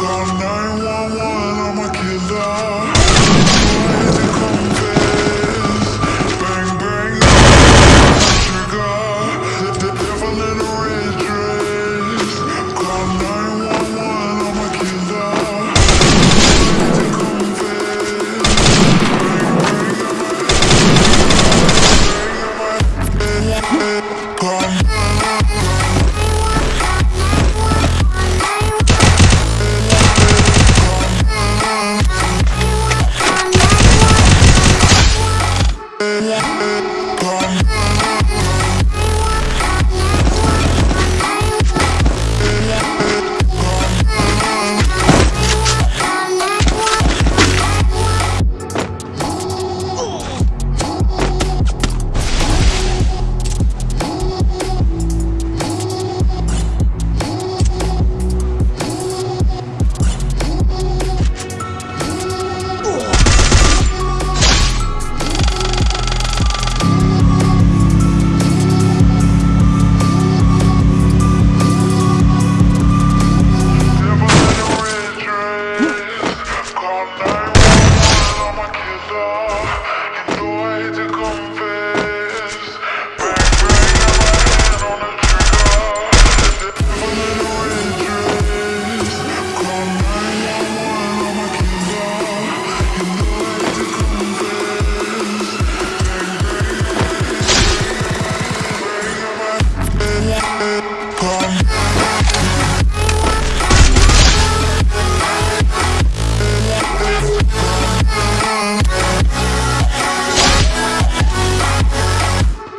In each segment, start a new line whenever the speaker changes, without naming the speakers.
Call 911, I'm a killer.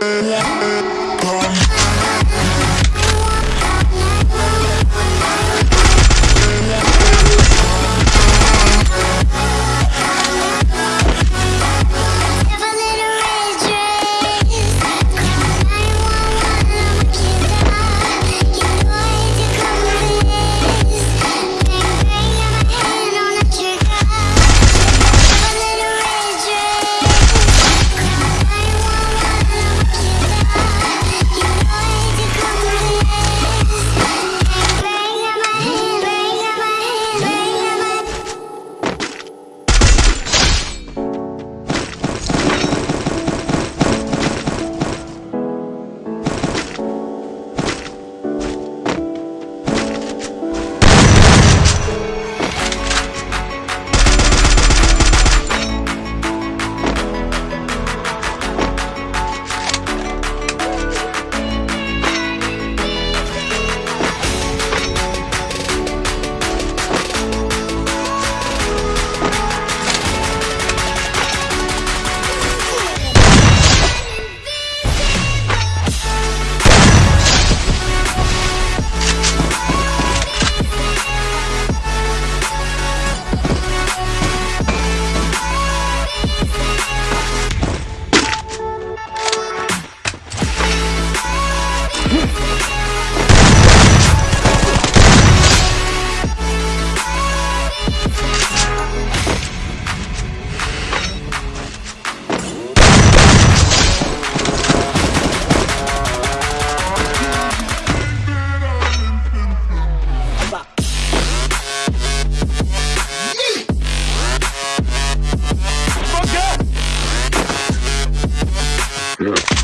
Yeah. Yeah.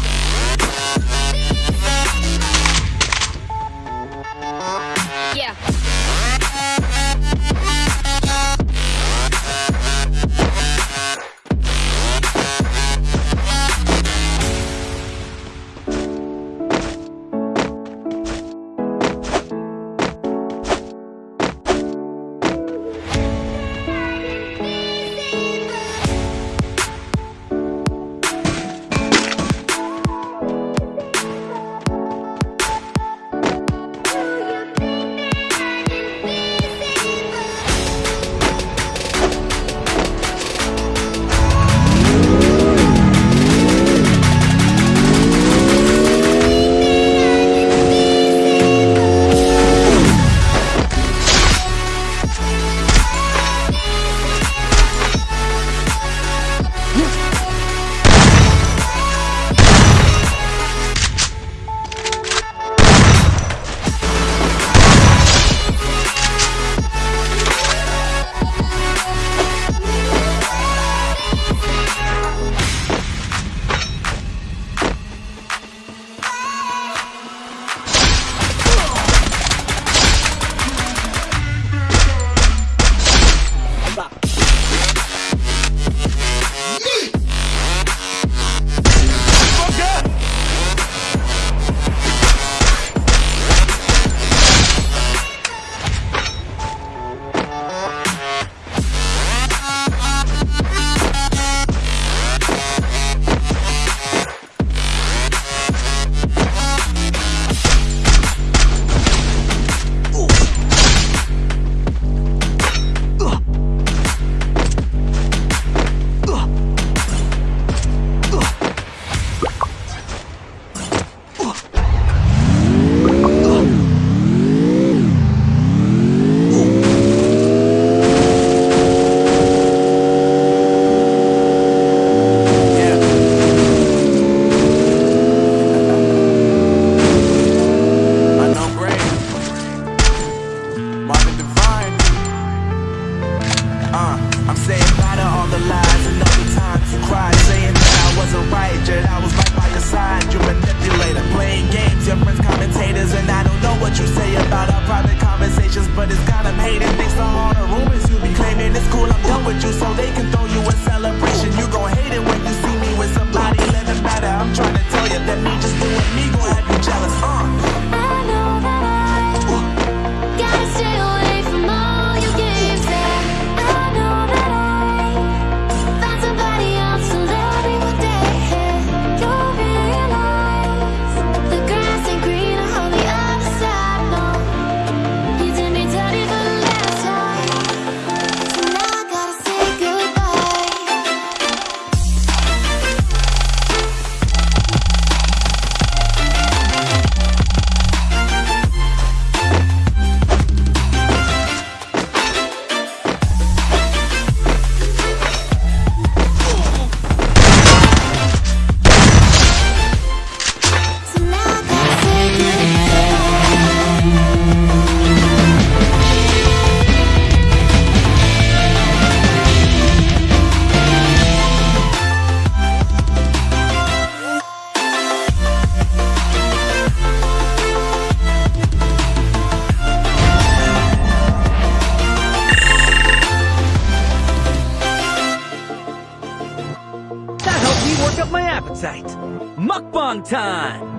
Mukbang time!